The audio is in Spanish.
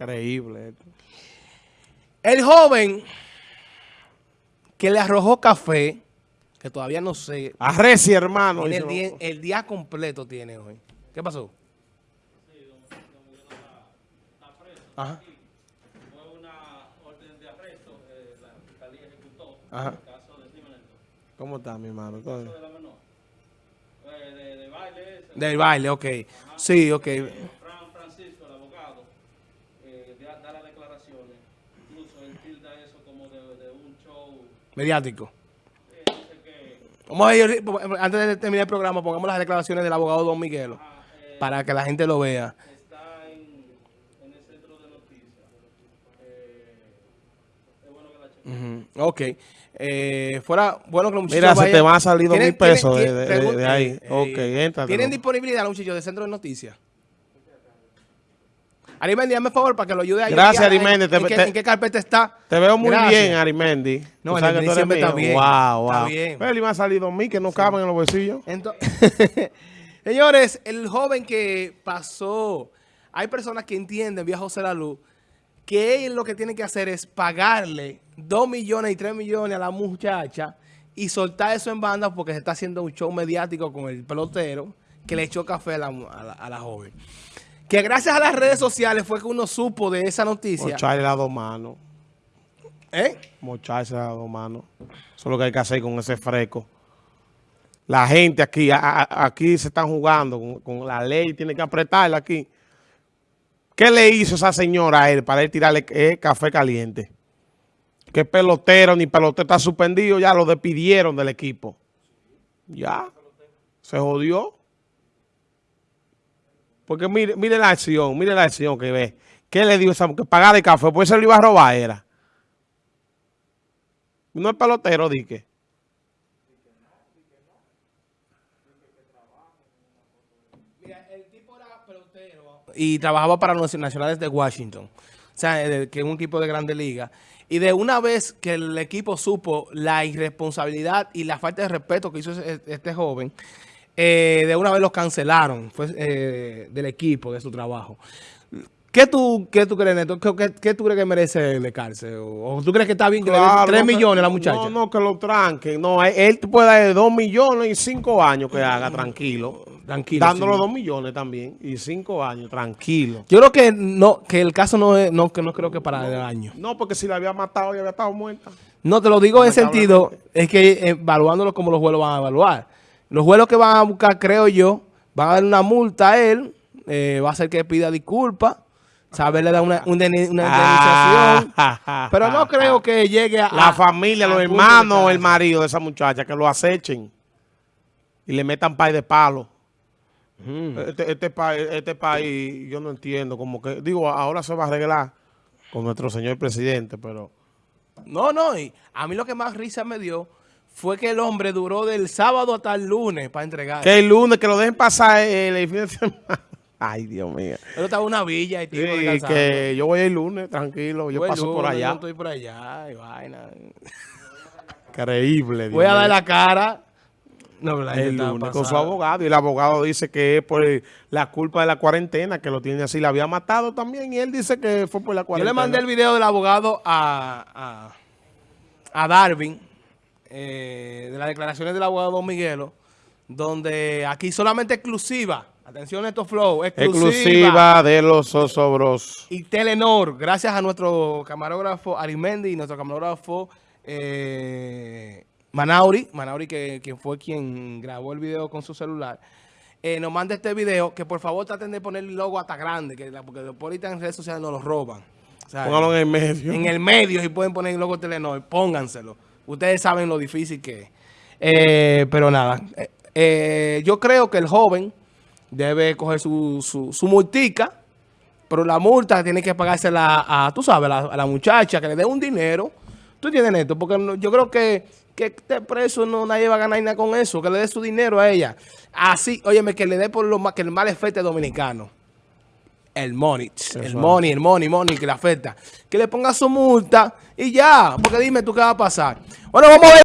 Increíble. El joven que le arrojó café, que todavía no sé, Arreci, hermano. el, día, lo- el día completo tiene hoy. ¿Qué pasó? Ajá. Fue una orden de arresto, eh, la fiscalía ejecutó Ajá. el caso de. ¿Cómo está, mi hermano? ¿Todo bien? de la menor. Eh, de, de baile. Del baile, ok. Sí, ok Francisco, el abogado, eh, da, da las declaraciones. Incluso él tilda eso como de, de un show. Mediático. Vamos a ir, antes de terminar el programa, pongamos las declaraciones del abogado Don Miguelo, ah, eh, para que la gente lo vea. está en, en el centro de noticias. Eh, es bueno que la chequen. Ujú, Ok. Eh, fuera bueno que los muchachos Mira, se te van a salir dos ¿Tienen- mil pesos tienen- de- de- de- de ahí. eh, Ok. ¿Tienen disponibilidad los muchachos del centro de noticias? Arimendi, dame favor para que lo ayude a Gracias, en- Arimendi, ¿En, te- qué, te- en qué carpeta está? Te veo muy Gracias. bien, Arimendi. No, que Arimendi siempre está bien, Wow, está wow. bien. Pero le iban a salir dos mil que no caben en los bolsillos. Entonces, señores, el joven que pasó, hay personas que entienden, vía José La Luz, que él lo que tiene que hacer es pagarle 2 millones y 3 millones a la muchacha y soltar eso en banda porque se está haciendo un show mediático con el pelotero que le echó café a la, a la- a la joven. Que gracias a las redes sociales fue que uno supo de esa noticia. Mocharle las dos manos. ¿Eh? Mocharse las dos manos. Eso es lo que hay que hacer con ese fresco. La gente aquí, a- a- aquí se están jugando con, con la ley, tiene que apretarla aquí. ¿Qué le hizo esa señora a él para él tirarle eh, café caliente? ¿Qué pelotero ni pelotero está suspendido? Ya lo despidieron del equipo. Ya. Se jodió. Porque mire, mire la acción, mire la acción que ve. ¿Qué le dio esa? Que pagar el café, pues se lo iba a robar, era. No es pelotero, era pelotero y trabajaba para los nacionales de Washington. O sea, de- que es un equipo de grande liga. Y de una vez que el equipo supo la irresponsabilidad y la falta de respeto que hizo este joven, eh, de una vez los cancelaron fue, eh, del equipo, de su trabajo. ¿Qué tú, qué tú crees, Neto? ¿Qué, qué- qué tú crees que merece de cárcel? ¿O, tú crees que está bien que le den Claro, 3 no, que- millones a la muchacha? No, no, que lo tranquen. No, él- él puede dar 2 millones y 5 años que haga, tranquilo. Tranquilo, Dándole sí. 2 millones también y 5 años, tranquilo. Yo creo que no, que el caso no es, no, que no creo que para el año. No, porque si la había matado, ya había estado muerta. No, te lo digo en sentido, es que eh, evaluándolo como los jueces van a evaluar. Los jueces que van a buscar, creo yo, van a dar una multa a él, eh, va a ser que pida disculpas, saber le da una, una, una indemnización, Ah, pero no creo que llegue a... La familia, a los hermanos o el marido de esa muchacha que lo acechen y le metan pay de palo. Ujú. Este, este, país, este país, yo no entiendo, como que, digo, ahora se va a arreglar con nuestro señor presidente, pero No, no, y a mí lo que más risa me dio fue que el hombre duró del sábado hasta el lunes para entregar. que el lunes, que lo dejen pasar el, el fin de semana. Ay, Dios mío. Estaba en una villa y Sí, que yo voy el lunes, tranquilo, yo paso por allá. Yo estoy por allá y vaina. Increíble. Dios Voy a dar la cara. No, pero la el lunes con su abogado y el abogado dice que es por la culpa de la cuarentena, que lo tiene así, la había matado también y él dice que fue por la Yo cuarentena. le mandé el video del abogado a, a, a Darwin, eh, de las declaraciones del abogado Don Miguelo, donde aquí solamente exclusiva, atención a estos flow, exclusiva, Exclusiva de los Osobros. y Telenor, gracias a nuestro camarógrafo Arimendi y nuestro camarógrafo eh, Manauri, Manauri que, que fue quien grabó el video con su celular, eh, nos manda este video, que por favor traten de poner el logo hasta grande, que la- porque después ahorita en redes sociales nos lo roban. O sea, Póngalo en el medio. en el medio, si pueden poner el logo Telenor, pónganselo. Ustedes saben lo difícil que es. Eh, pero nada, eh, eh, yo creo que el joven debe coger su, su, su multica, pero la multa tiene que pagársela a, tú sabes, a la, a la muchacha, que le dé un dinero. ¿Tú entiendes esto? Porque yo creo que, que este preso no nadie va a ganar nada con eso, que le dé su dinero a ella. Así, óyeme, que le dé por lo que el mal efecto dominicano. El money, el money, el money, money que le afecta. Que le ponga su multa y ya, porque dime tú qué va a pasar. Bueno, vamos a ver.